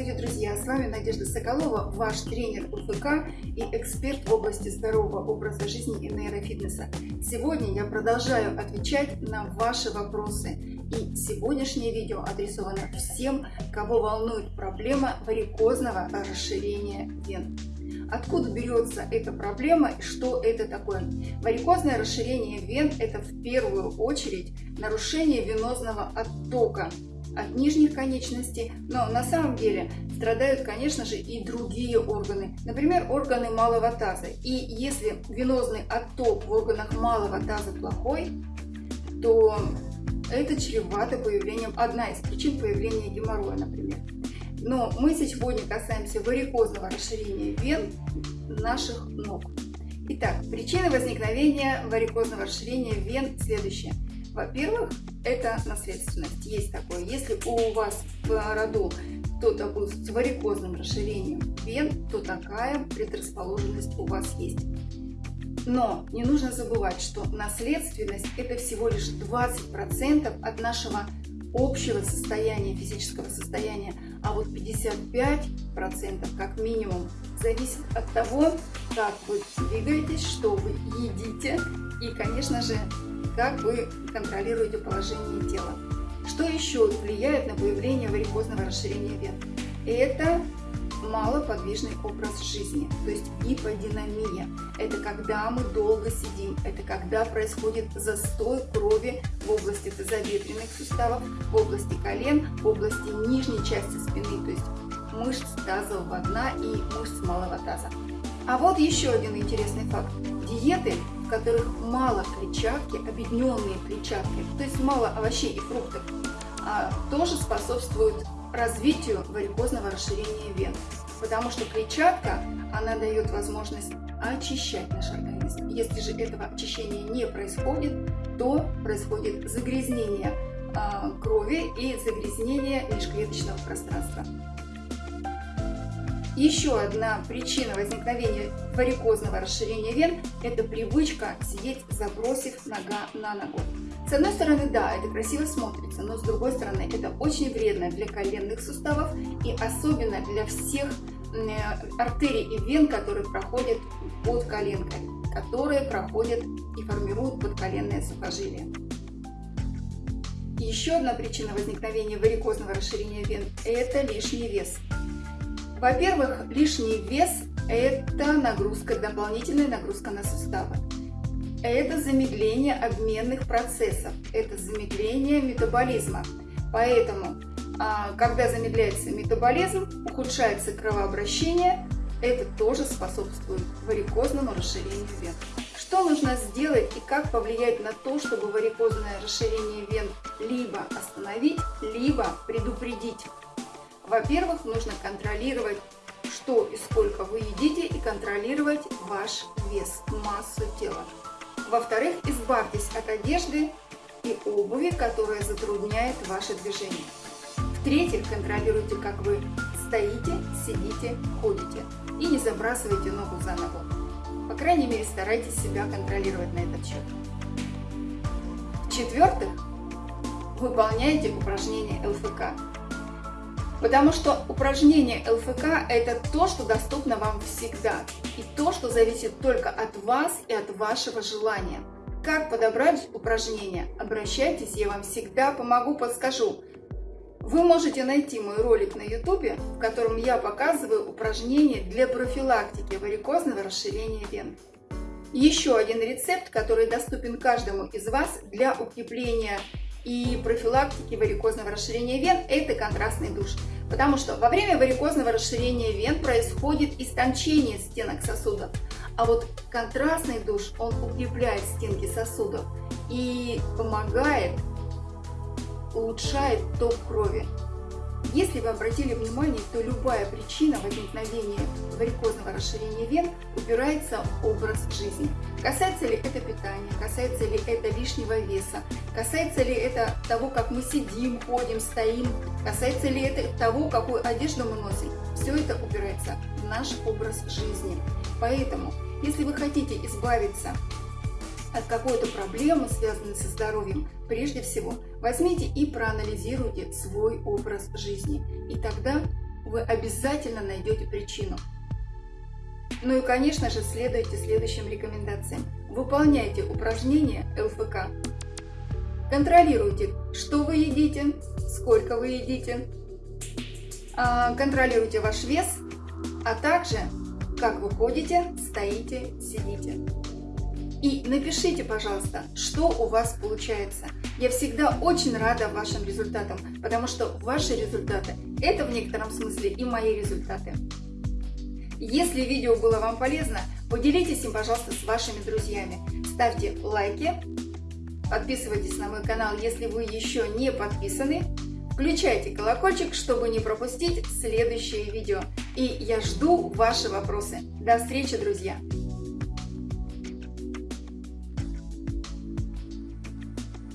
Здравствуйте, друзья! С вами Надежда Соколова, ваш тренер УФК и эксперт в области здорового образа жизни и нейрофитнеса. Сегодня я продолжаю отвечать на ваши вопросы. И сегодняшнее видео адресовано всем, кого волнует проблема варикозного расширения вен. Откуда берется эта проблема и что это такое? Варикозное расширение вен – это в первую очередь нарушение венозного оттока от нижних конечностей, но на самом деле страдают, конечно же, и другие органы, например, органы малого таза. И если венозный отток в органах малого таза плохой, то это чревато появлением, одна из причин появления геморроя, например. Но мы сегодня касаемся варикозного расширения вен наших ног. Итак, причины возникновения варикозного расширения вен следующие – во-первых, это наследственность. Есть такое. Если у вас в роду кто-то был с варикозным расширением вен, то такая предрасположенность у вас есть. Но не нужно забывать, что наследственность это всего лишь 20% от нашего общего состояния, физического состояния, а вот 55% как минимум зависит от того, как вы двигаетесь, что вы едите и, конечно же, как вы контролируете положение тела. Что еще влияет на появление варикозного расширения вен? Это малоподвижный образ жизни, то есть гиподинамия. Это когда мы долго сидим, это когда происходит застой крови в области тазобедренных суставов, в области колен, в области нижней части спины, то есть мышц тазового дна и мышц малого таза. А вот еще один интересный факт. Диеты в которых мало клетчатки, объединенные клетчаткой, то есть мало овощей и фруктов, а, тоже способствуют развитию варикозного расширения вен. Потому что клетчатка, она дает возможность очищать наш организм. Если же этого очищения не происходит, то происходит загрязнение а, крови и загрязнение межклеточного пространства. Еще одна причина возникновения варикозного расширения вен – это привычка сидеть, забросив нога на ногу. С одной стороны, да, это красиво смотрится, но с другой стороны, это очень вредно для коленных суставов и особенно для всех э, артерий и вен, которые проходят под коленкой, которые проходят и формируют подколенное сухожилие. Еще одна причина возникновения варикозного расширения вен – это лишний вес. Во-первых, лишний вес – это нагрузка, дополнительная нагрузка на суставы. Это замедление обменных процессов, это замедление метаболизма. Поэтому, а, когда замедляется метаболизм, ухудшается кровообращение, это тоже способствует варикозному расширению вен. Что нужно сделать и как повлиять на то, чтобы варикозное расширение вен либо остановить, либо предупредить? Во-первых, нужно контролировать, что и сколько вы едите, и контролировать ваш вес, массу тела. Во-вторых, избавьтесь от одежды и обуви, которая затрудняет ваше движение. В-третьих, контролируйте, как вы стоите, сидите, ходите. И не забрасывайте ногу за ногу. По крайней мере, старайтесь себя контролировать на этот счет. В-четвертых, выполняйте упражнения ЛФК. Потому что упражнение ЛФК – это то, что доступно вам всегда. И то, что зависит только от вас и от вашего желания. Как подобрать упражнения? Обращайтесь, я вам всегда помогу, подскажу. Вы можете найти мой ролик на YouTube, в котором я показываю упражнения для профилактики варикозного расширения вен. Еще один рецепт, который доступен каждому из вас для укрепления и профилактики варикозного расширения вен – это контрастный душ. Потому что во время варикозного расширения вен происходит истончение стенок сосудов. А вот контрастный душ, он укрепляет стенки сосудов и помогает, улучшает ток крови. Если вы обратили внимание, то любая причина возникновения варикозного расширения вен упирается в образ жизни. Касается ли это питания, касается ли это лишнего веса, касается ли это того, как мы сидим, ходим, стоим, касается ли это того, какую одежду мы носим. Все это упирается в наш образ жизни. Поэтому, если вы хотите избавиться от какой-то проблемы, связанной со здоровьем, прежде всего возьмите и проанализируйте свой образ жизни. И тогда вы обязательно найдете причину. Ну и, конечно же, следуйте следующим рекомендациям. Выполняйте упражнения ЛФК. Контролируйте, что вы едите, сколько вы едите. А, контролируйте ваш вес, а также как вы ходите, стоите, сидите. И напишите, пожалуйста, что у вас получается. Я всегда очень рада вашим результатам, потому что ваши результаты – это в некотором смысле и мои результаты. Если видео было вам полезно, поделитесь им, пожалуйста, с вашими друзьями. Ставьте лайки, подписывайтесь на мой канал, если вы еще не подписаны. Включайте колокольчик, чтобы не пропустить следующее видео. И я жду ваши вопросы. До встречи, друзья!